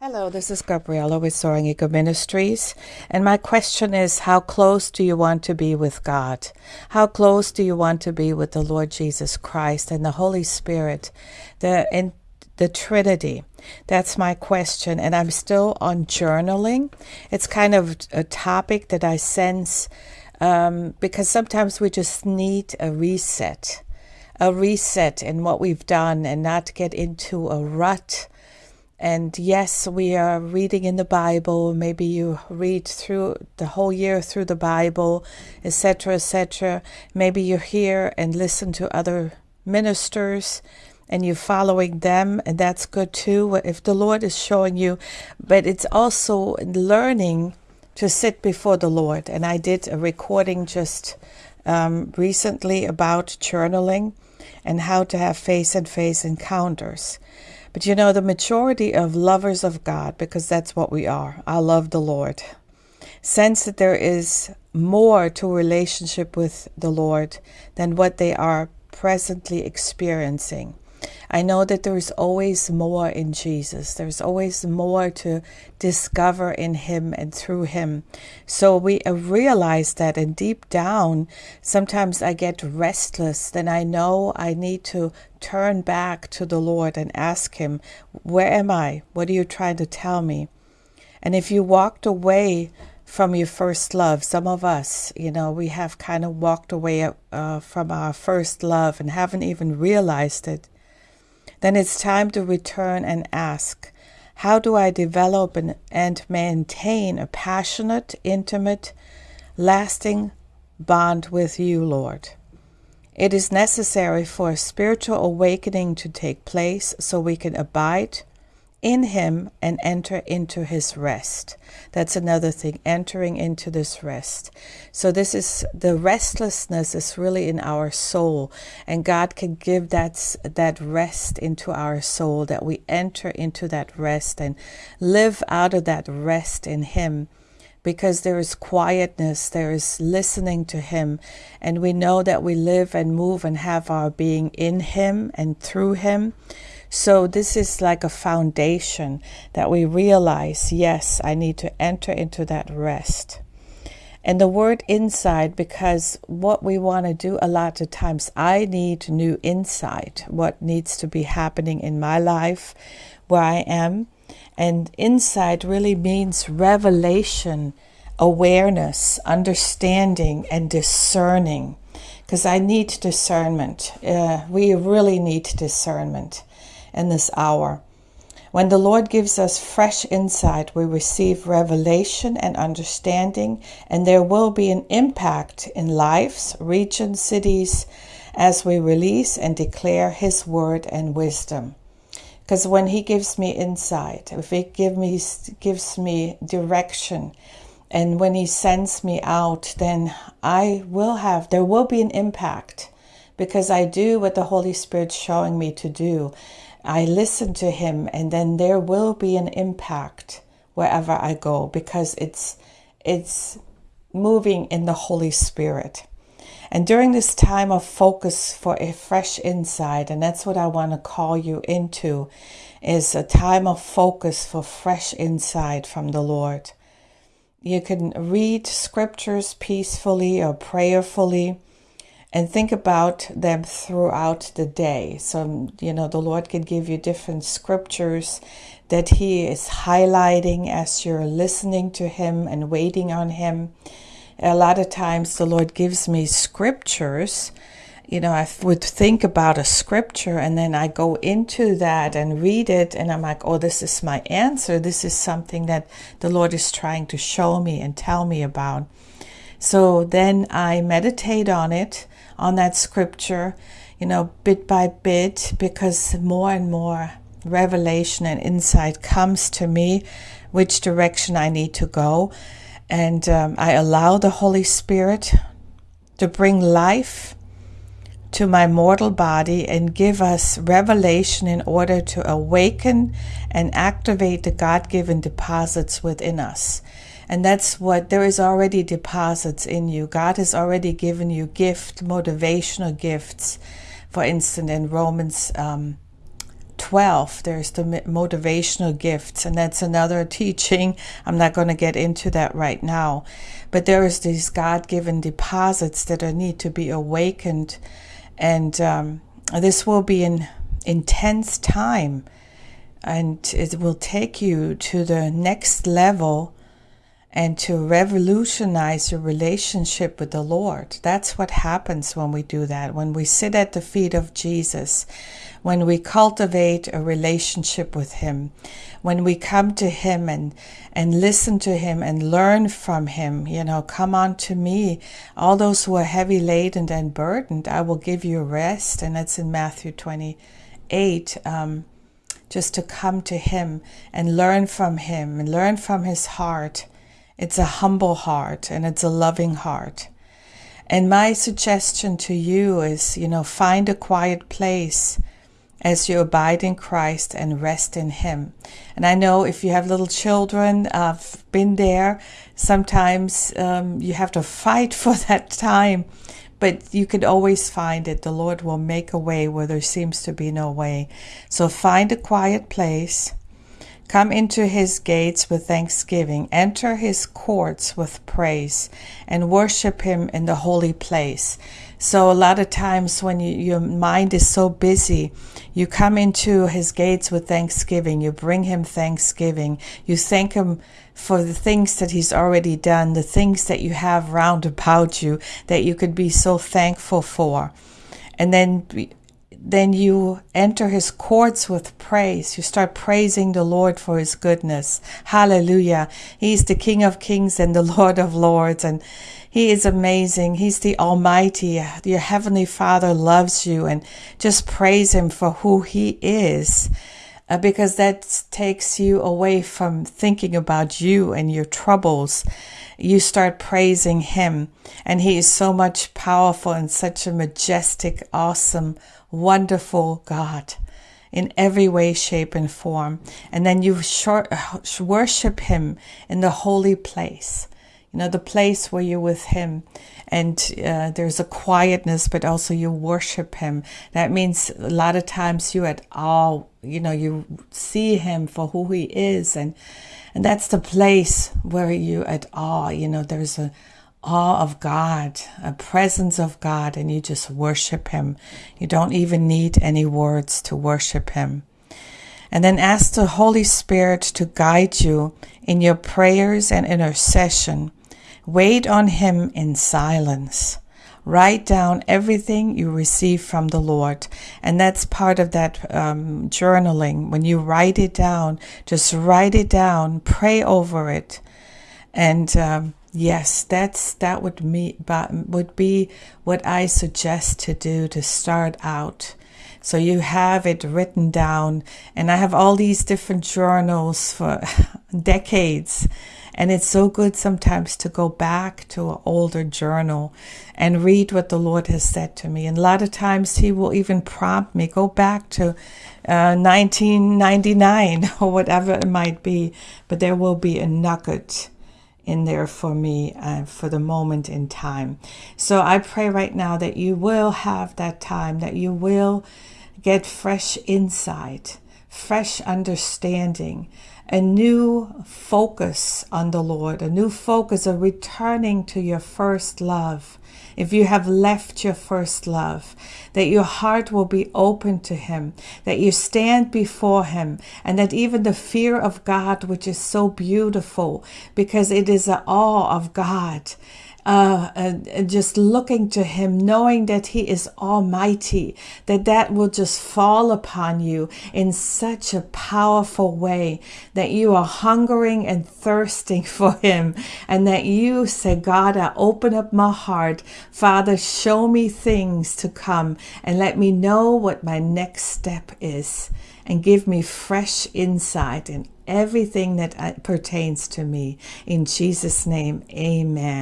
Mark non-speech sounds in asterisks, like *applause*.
Hello, this is Gabriella with Soaring Eagle Ministries. And my question is How close do you want to be with God? How close do you want to be with the Lord Jesus Christ and the Holy Spirit, the, and the Trinity? That's my question. And I'm still on journaling. It's kind of a topic that I sense um, because sometimes we just need a reset, a reset in what we've done and not get into a rut and yes, we are reading in the Bible. Maybe you read through the whole year through the Bible, etc., etc. Maybe you hear and listen to other ministers and you're following them, and that's good too. If the Lord is showing you, but it's also learning to sit before the Lord. And I did a recording just um, recently about journaling and how to have face and face encounters. But you know, the majority of lovers of God, because that's what we are, I love the Lord, sense that there is more to relationship with the Lord than what they are presently experiencing. I know that there is always more in Jesus. There's always more to discover in Him and through Him. So we realize that, and deep down, sometimes I get restless. Then I know I need to turn back to the Lord and ask Him, Where am I? What are you trying to tell me? And if you walked away from your first love. Some of us, you know, we have kind of walked away uh, from our first love and haven't even realized it then it's time to return and ask how do I develop and, and maintain a passionate, intimate, lasting bond with you, Lord? It is necessary for a spiritual awakening to take place so we can abide in him and enter into his rest. That's another thing, entering into this rest. So this is the restlessness is really in our soul and God can give that that rest into our soul that we enter into that rest and live out of that rest in him because there is quietness, there is listening to Him, and we know that we live and move and have our being in Him and through Him. So, this is like a foundation that we realize yes, I need to enter into that rest. And the word inside, because what we want to do a lot of times, I need new insight, what needs to be happening in my life, where I am. And insight really means revelation, awareness, understanding, and discerning. Because I need discernment. Uh, we really need discernment in this hour. When the Lord gives us fresh insight, we receive revelation and understanding, and there will be an impact in lives, regions, cities, as we release and declare His word and wisdom. Because when He gives me insight, if He give me, gives me direction, and when He sends me out, then I will have, there will be an impact because I do what the Holy Spirit's showing me to do. I listen to him and then there will be an impact wherever I go because it's it's moving in the Holy Spirit. And during this time of focus for a fresh insight, and that's what I want to call you into, is a time of focus for fresh insight from the Lord. You can read scriptures peacefully or prayerfully and think about them throughout the day. So, you know, the Lord can give you different scriptures that He is highlighting as you're listening to Him and waiting on Him. A lot of times, the Lord gives me scriptures. You know, I would think about a scripture and then I go into that and read it, and I'm like, oh, this is my answer. This is something that the Lord is trying to show me and tell me about. So then I meditate on it on that scripture, you know, bit by bit, because more and more revelation and insight comes to me which direction I need to go. And um, I allow the Holy Spirit to bring life to my mortal body and give us revelation in order to awaken and activate the God given deposits within us. And that's what there is already deposits in you. God has already given you gift, motivational gifts. For instance, in Romans um, 12, there's the motivational gifts, and that's another *laughs* teaching. I'm not going to get into that right now. But there is these God given deposits that are need to be awakened. And um, this will be an intense time, and it will take you to the next level and to revolutionize your relationship with the Lord. That's what happens when we do that. When we sit at the feet of Jesus, when we cultivate a relationship with Him, when we come to Him and, and listen to Him and learn from Him, you know, come on to me, all those who are heavy laden and burdened, I will give you rest. And that's in Matthew 28. Um, just to come to Him and learn from Him and learn from His heart it's a humble heart and it's a loving heart. And my suggestion to you is, you know, find a quiet place as you abide in Christ and rest in Him. And I know if you have little children, I've been there. Sometimes um, you have to fight *laughs* for that time, but you can always find it. The Lord will make a way where there seems to be no way. So find a quiet place Come into his gates with thanksgiving, enter his courts with praise, and worship him in the holy place. So, a lot of times when you, your mind is so busy, you come into his gates with thanksgiving. You bring him thanksgiving. You thank him for the things that he's already done, the things that you have round about you that you could be so thankful for. And then then you enter his courts with praise. You start praising the Lord for his goodness. Hallelujah. He's the King of kings and the *laughs* Lord of lords. And he is amazing. He's the Almighty. Your Heavenly Father loves you and just praise him for who he is. Uh, because that takes you away from thinking about you and your troubles. You start praising him and he is so much powerful and such a majestic, awesome, wonderful God in every way, shape, and form. And then you worship Him in the holy place, you know, the place where you're with Him. And uh, there's a quietness, but also you worship Him. That means a lot of times you at all, you know, you see Him for who He is. And, and that's the place where you at all, you know, there's a, awe of God, a presence of God, and you just worship Him. You don't even need any words to worship Him. And then ask the Holy Spirit to guide you in your prayers and intercession. Wait on Him in silence. Write down everything you receive from the Lord. And that's part of that um, journaling. When you write it down, just write it down, pray over it. And um, Yes, that's that would me would be what I suggest to do to start out. So you have it written down, and I have all these different journals for *laughs* decades. And it's so good sometimes to go back to an older journal and read what the Lord has said to me. And a lot of times He will even prompt me, go back to uh, 1999 *laughs* or whatever it might be. But there will be a nugget in there for me uh, for the moment in time. So I pray right now that you will have that time, that you will get fresh insight, fresh understanding, a new focus on the Lord, a new focus of returning to your first love. If you have left your first love, that your heart will be open to Him, that you stand before Him, and that even the fear of God, which is so beautiful because it is an awe of God, uh, just looking to him, knowing that he is almighty, that that will just fall upon you in such a powerful way that you are hungering and thirsting *laughs* for him, and that you say, God, I open up my heart. Father, show me things to come and let me know what my next step is and give me fresh insight in everything that uh, pertains to me. In Jesus' name, amen.